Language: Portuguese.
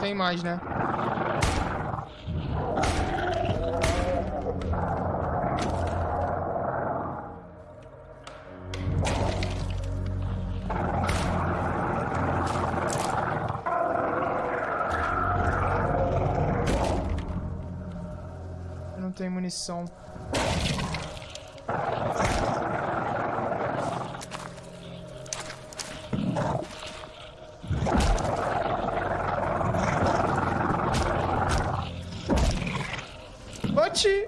Tem mais, né? Não tenho munição. Mochi